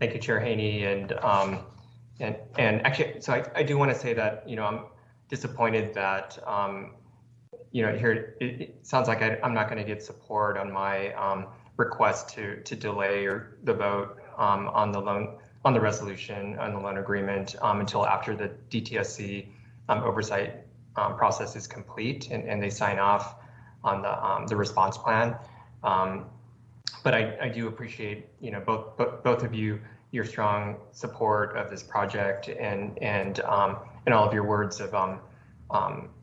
thank you, Chair Haney, and um, and and actually, so I, I do want to say that you know I'm disappointed that um, you know here it, it sounds like I, am not going to get support on my um, request to to delay or the vote um, on the loan on the resolution on the loan agreement um, until after the DTSC um, oversight um, process is complete and, and they sign off on the um, the response plan. Um, but I, I do appreciate you know both, both of you your strong support of this project and and um, and all of your words of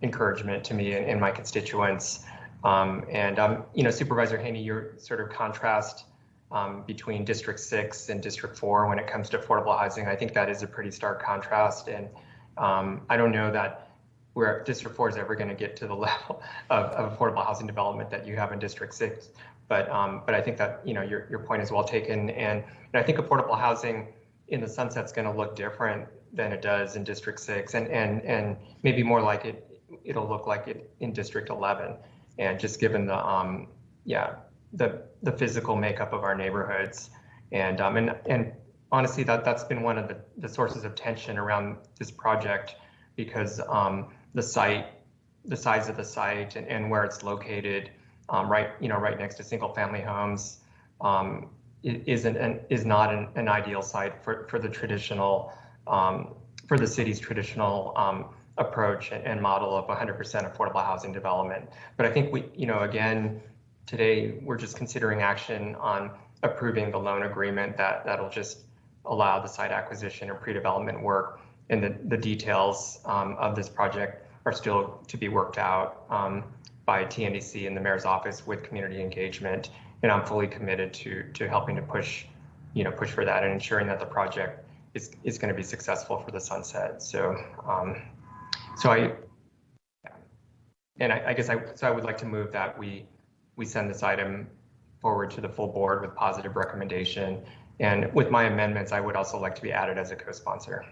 encouragement to me and, and my constituents. and you know Supervisor Haney, your sort of contrast um, between District 6 and District 4 when it comes to affordable housing. I think that is a pretty stark contrast. And um, I don't know that where District 4 is ever going to get to the level of, of, affordable housing development that you have in District 6. But um, but I think that you know your, your point is well taken. And, and I think affordable housing in the sunset is going to look different than it does in District 6 and, and, and maybe more like it, it'll look like it in District 11. And just given the, um, yeah, the the physical makeup of our neighborhoods, and um, and and honestly, that that's been one of the, the sources of tension around this project because um, the site, the size of the site, and, and where it's located, um, right you know right next to single family homes, um, isn't an, is not an, an, ideal site for for the traditional um, for the city's traditional um, approach and model of 100% affordable housing development. But I think we, you know, again, Today, we're just considering action on approving the loan agreement that that'll just allow the site acquisition and pre-development work. And the, the details um, of this project are still to be worked out um, by TNDC and the mayor's office with community engagement. And I'm fully committed to to helping to push, you know, push for that and ensuring that the project is is going to be successful for the sunset. So, um, so I, yeah. and I, I guess I so I would like to move that we we send this item forward to the full board with positive recommendation. And with my amendments, I would also like to be added as a co-sponsor.